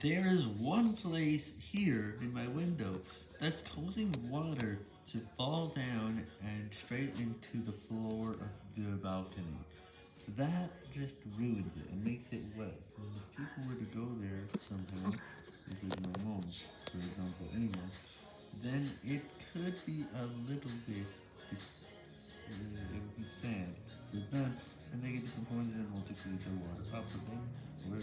there is one place here in my window that's causing water to fall down and straight into the floor of the balcony. That just ruins it and makes it wet, and if people were to go there somehow, including my mom, for example, anyone, then it could be a little bit, dis uh, it would be sad for them, and they get disappointed and want to clean their water up, but then where?